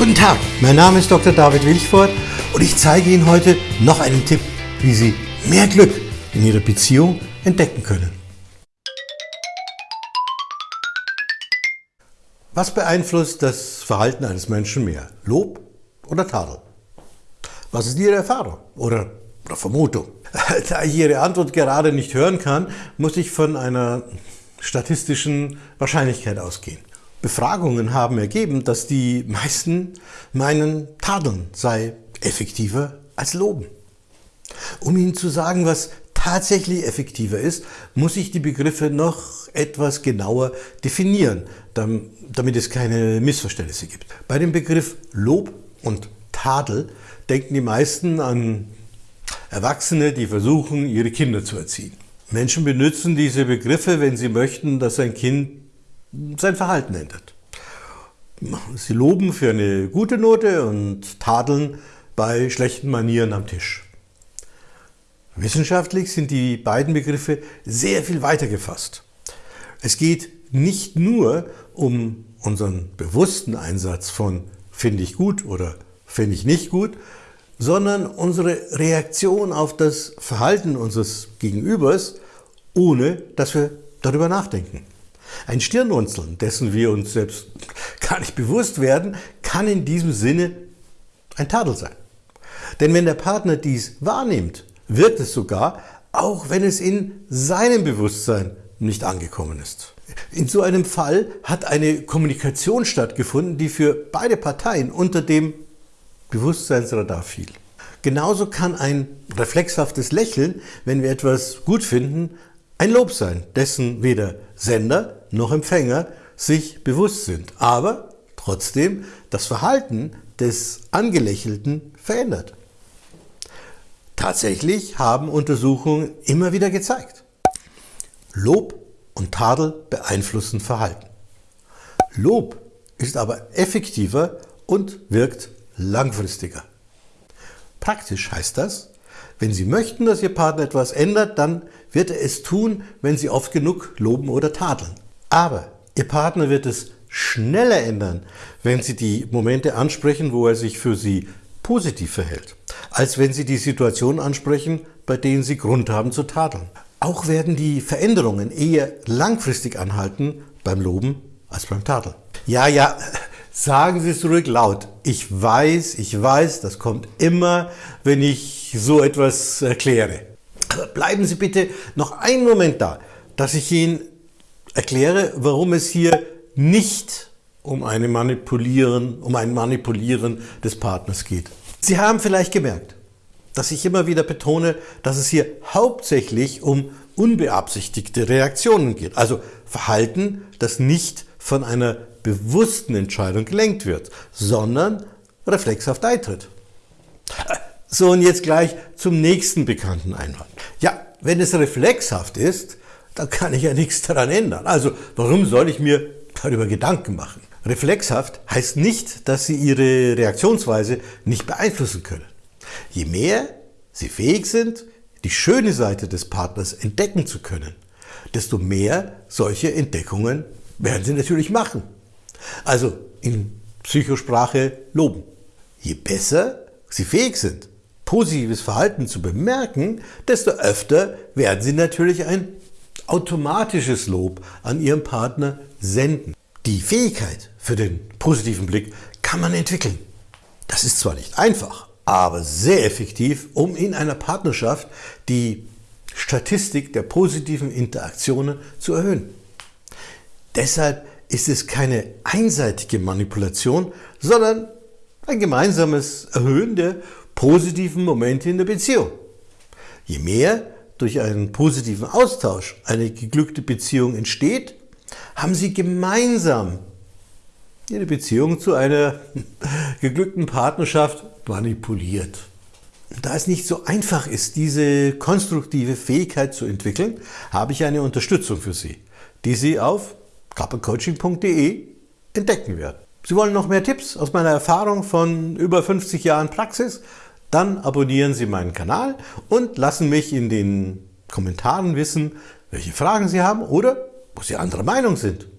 Guten Tag, mein Name ist Dr. David Wilchford und ich zeige Ihnen heute noch einen Tipp, wie Sie mehr Glück in Ihrer Beziehung entdecken können. Was beeinflusst das Verhalten eines Menschen mehr? Lob oder Tadel? Was ist Ihre Erfahrung oder, oder Vermutung? Da ich Ihre Antwort gerade nicht hören kann, muss ich von einer statistischen Wahrscheinlichkeit ausgehen. Befragungen haben ergeben, dass die meisten meinen, Tadeln sei effektiver als Loben. Um Ihnen zu sagen, was tatsächlich effektiver ist, muss ich die Begriffe noch etwas genauer definieren, damit es keine Missverständnisse gibt. Bei dem Begriff Lob und Tadel denken die meisten an Erwachsene, die versuchen, ihre Kinder zu erziehen. Menschen benutzen diese Begriffe, wenn sie möchten, dass ein Kind sein Verhalten ändert. Sie loben für eine gute Note und tadeln bei schlechten Manieren am Tisch. Wissenschaftlich sind die beiden Begriffe sehr viel weiter gefasst. Es geht nicht nur um unseren bewussten Einsatz von finde ich gut oder finde ich nicht gut, sondern unsere Reaktion auf das Verhalten unseres Gegenübers, ohne dass wir darüber nachdenken. Ein Stirnrunzeln, dessen wir uns selbst gar nicht bewusst werden, kann in diesem Sinne ein Tadel sein. Denn wenn der Partner dies wahrnimmt, wirkt es sogar, auch wenn es in seinem Bewusstsein nicht angekommen ist. In so einem Fall hat eine Kommunikation stattgefunden, die für beide Parteien unter dem Bewusstseinsradar fiel. Genauso kann ein reflexhaftes Lächeln, wenn wir etwas gut finden, ein Lob sein, dessen weder Sender noch Empfänger sich bewusst sind, aber trotzdem das Verhalten des Angelächelten verändert. Tatsächlich haben Untersuchungen immer wieder gezeigt, Lob und Tadel beeinflussen Verhalten. Lob ist aber effektiver und wirkt langfristiger. Praktisch heißt das, wenn Sie möchten, dass Ihr Partner etwas ändert, dann wird er es tun, wenn Sie oft genug loben oder tadeln. Aber Ihr Partner wird es schneller ändern, wenn Sie die Momente ansprechen, wo er sich für Sie positiv verhält, als wenn Sie die Situation ansprechen, bei denen Sie Grund haben zu tadeln. Auch werden die Veränderungen eher langfristig anhalten beim Loben als beim Tadeln. Ja, ja, Sagen Sie es ruhig laut. Ich weiß, ich weiß, das kommt immer, wenn ich so etwas erkläre. Aber bleiben Sie bitte noch einen Moment da, dass ich Ihnen erkläre, warum es hier nicht um, eine Manipulieren, um ein Manipulieren des Partners geht. Sie haben vielleicht gemerkt, dass ich immer wieder betone, dass es hier hauptsächlich um unbeabsichtigte Reaktionen geht. Also Verhalten, das nicht von einer bewussten Entscheidung gelenkt wird, sondern reflexhaft eintritt. So, und jetzt gleich zum nächsten bekannten Einwand. Ja, wenn es reflexhaft ist, dann kann ich ja nichts daran ändern. Also, warum soll ich mir darüber Gedanken machen? Reflexhaft heißt nicht, dass Sie Ihre Reaktionsweise nicht beeinflussen können. Je mehr Sie fähig sind, die schöne Seite des Partners entdecken zu können, desto mehr solche Entdeckungen werden Sie natürlich machen. Also in Psychosprache loben. Je besser Sie fähig sind, positives Verhalten zu bemerken, desto öfter werden Sie natürlich ein automatisches Lob an Ihrem Partner senden. Die Fähigkeit für den positiven Blick kann man entwickeln. Das ist zwar nicht einfach, aber sehr effektiv, um in einer Partnerschaft die Statistik der positiven Interaktionen zu erhöhen. Deshalb ist es keine einseitige Manipulation, sondern ein gemeinsames Erhöhen der positiven Momente in der Beziehung. Je mehr durch einen positiven Austausch eine geglückte Beziehung entsteht, haben sie gemeinsam ihre Beziehung zu einer geglückten Partnerschaft manipuliert. Da es nicht so einfach ist, diese konstruktive Fähigkeit zu entwickeln, habe ich eine Unterstützung für Sie, die Sie auf kappelcoaching.de entdecken werden. Sie wollen noch mehr Tipps aus meiner Erfahrung von über 50 Jahren Praxis? Dann abonnieren Sie meinen Kanal und lassen mich in den Kommentaren wissen, welche Fragen Sie haben oder wo Sie anderer Meinung sind.